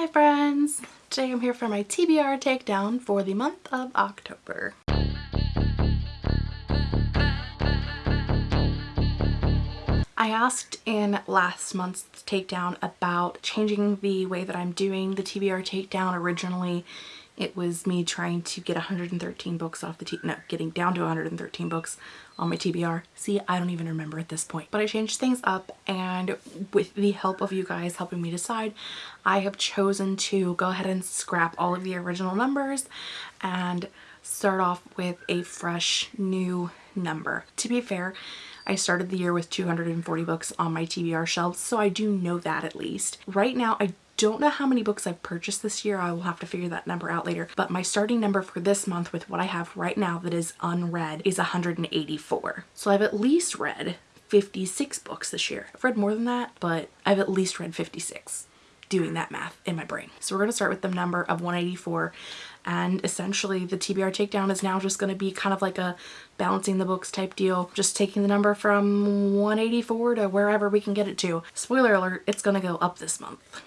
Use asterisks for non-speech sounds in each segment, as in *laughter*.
Hi friends! Today I'm here for my TBR takedown for the month of October. I asked in last month's takedown about changing the way that I'm doing the TBR takedown. Originally it was me trying to get 113 books off the T no getting down to 113 books on my TBR. See, I don't even remember at this point. But I changed things up and with the help of you guys helping me decide, I have chosen to go ahead and scrap all of the original numbers and start off with a fresh new number. To be fair, I started the year with 240 books on my TBR shelves, so I do know that at least. Right now, I don't know how many books I've purchased this year. I will have to figure that number out later. But my starting number for this month with what I have right now that is unread is 184. So I've at least read 56 books this year. I've read more than that, but I've at least read 56 doing that math in my brain. So we're going to start with the number of 184 and essentially the TBR takedown is now just going to be kind of like a balancing the books type deal just taking the number from 184 to wherever we can get it to. Spoiler alert it's going to go up this month.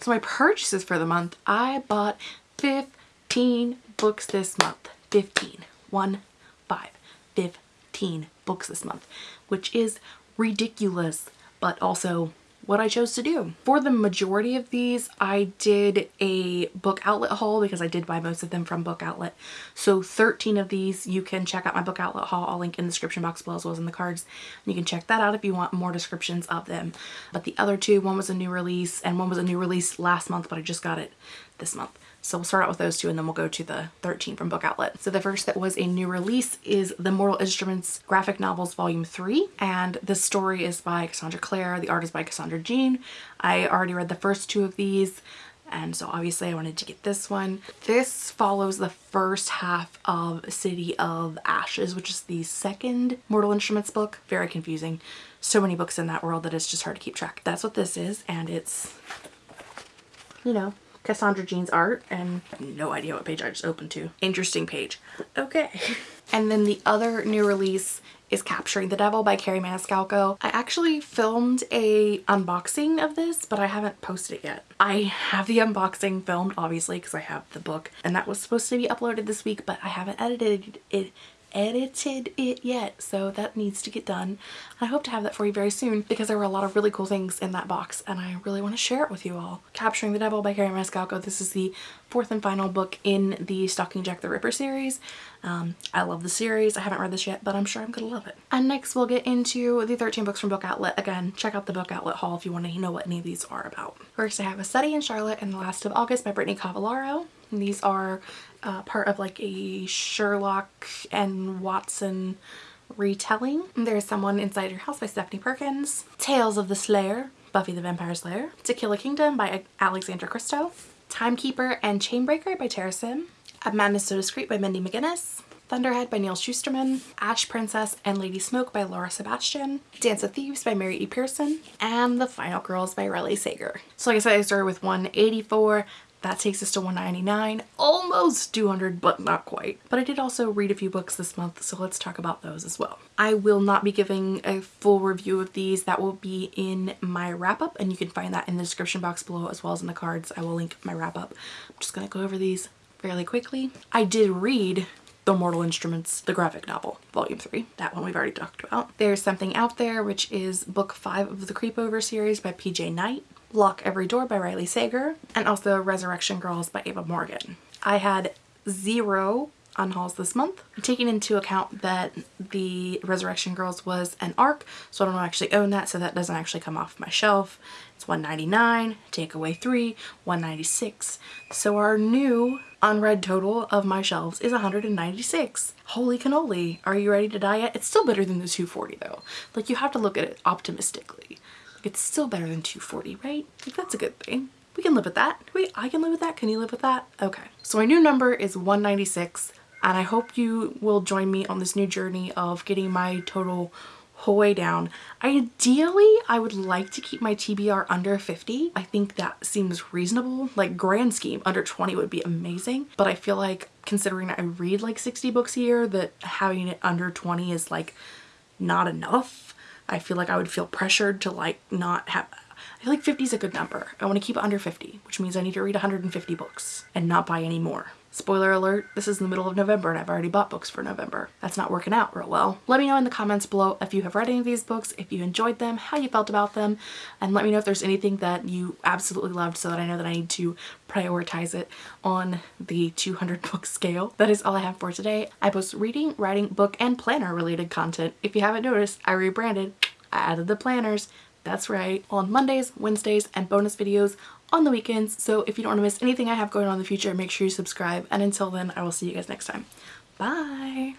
So my purchases for the month, I bought 15 books this month. 15. 1, 5. 15 books this month, which is ridiculous, but also what I chose to do. For the majority of these, I did a book outlet haul because I did buy most of them from book outlet. So 13 of these, you can check out my book outlet haul. I'll link in the description box below as well as in the cards. You can check that out if you want more descriptions of them. But the other two, one was a new release and one was a new release last month, but I just got it this month. So we'll start out with those two and then we'll go to the 13 from Book Outlet. So the first that was a new release is the Mortal Instruments Graphic Novels Volume 3 and the story is by Cassandra Clare, the art is by Cassandra Jean. I already read the first two of these and so obviously I wanted to get this one. This follows the first half of City of Ashes, which is the second Mortal Instruments book. Very confusing. So many books in that world that it's just hard to keep track. That's what this is, and it's, you know, Cassandra Jean's art and no idea what page I just opened to. Interesting page. Okay. *laughs* and then the other new release is Capturing the Devil by Kerri Maniscalco. I actually filmed a unboxing of this, but I haven't posted it yet. I have the unboxing filmed, obviously, because I have the book, and that was supposed to be uploaded this week, but I haven't edited it edited it yet so that needs to get done I hope to have that for you very soon because there were a lot of really cool things in that box and I really want to share it with you all. Capturing the Devil by Kerri Maniscalco. This is the fourth and final book in the Stalking Jack the Ripper series. Um, I love the series. I haven't read this yet but I'm sure I'm gonna love it. And next we'll get into the 13 books from Book Outlet. Again check out the Book Outlet haul if you want to know what any of these are about. First I have A Study in Charlotte and the Last of August by Brittany Cavallaro. And these are uh, part of like a Sherlock and Watson retelling. There's Someone Inside Your House by Stephanie Perkins. Tales of the Slayer, Buffy the Vampire Slayer. To Kill a Kingdom by Alexandra Christo. Timekeeper and Chainbreaker by Tara Sim. A Madness So Discreet by Mindy McGinnis. Thunderhead by Neal Shusterman, Ash Princess and Lady Smoke by Laura Sebastian, Dance of Thieves by Mary E. Pearson, and The Final Girls by Riley Sager. So like I said, I started with 184. That takes us to 199 almost 200 but not quite. But I did also read a few books this month so let's talk about those as well. I will not be giving a full review of these. That will be in my wrap up and you can find that in the description box below as well as in the cards. I will link my wrap up. I'm just to go over these fairly quickly. I did read the Mortal Instruments, the graphic novel, volume 3. That one we've already talked about. There's Something Out There, which is book 5 of the Creepover series by PJ Night. Lock Every Door by Riley Sager, and also Resurrection Girls by Ava Morgan. I had zero unhauls this month. Taking into account that the Resurrection Girls was an ARC, so I don't actually own that, so that doesn't actually come off my shelf. It's 199 take away 3, 196 So our new unread total of my shelves is 196. Holy cannoli. Are you ready to die yet? It's still better than the 240 though. Like you have to look at it optimistically. It's still better than 240, right? Like that's a good thing. We can live with that. Wait, I can live with that. Can you live with that? Okay. So my new number is 196 and I hope you will join me on this new journey of getting my total whole way down. Ideally, I would like to keep my TBR under 50. I think that seems reasonable. Like grand scheme, under 20 would be amazing. But I feel like considering I read like 60 books a year that having it under 20 is like not enough. I feel like I would feel pressured to like not have I feel like 50 is a good number. I want to keep it under 50, which means I need to read 150 books and not buy any more. Spoiler alert, this is in the middle of November and I've already bought books for November. That's not working out real well. Let me know in the comments below if you have read any of these books, if you enjoyed them, how you felt about them, and let me know if there's anything that you absolutely loved so that I know that I need to prioritize it on the 200 *laughs* book scale. That is all I have for today. I post reading, writing, book, and planner related content. If you haven't noticed, I rebranded. I added the planners. That's right, on Mondays, Wednesdays, and bonus videos on the weekends. So if you don't want to miss anything I have going on in the future, make sure you subscribe. And until then, I will see you guys next time. Bye!